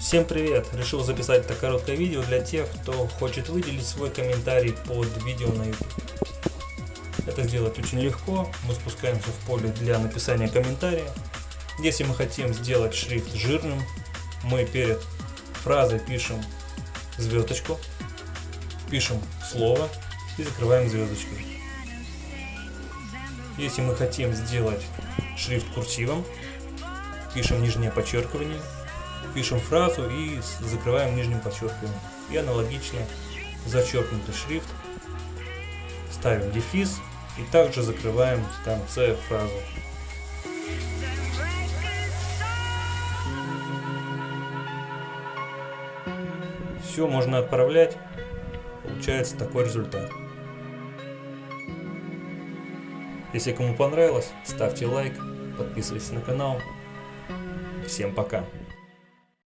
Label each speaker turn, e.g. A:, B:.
A: Всем привет! Решил записать это короткое видео для тех, кто хочет выделить свой комментарий под видео на YouTube. Это сделать очень легко. Мы спускаемся в поле для написания комментария. Если мы хотим сделать шрифт жирным, мы перед фразой пишем звездочку, пишем слово и закрываем звездочкой. Если мы хотим сделать шрифт курсивом, пишем нижнее подчеркивание, пишем фразу и закрываем нижним подчеркиванием. И аналогично зачеркнутый шрифт, ставим дефис и также закрываем в конце фразу. Все можно отправлять, получается такой результат. Если кому понравилось, ставьте лайк, подписывайтесь на канал. Всем пока!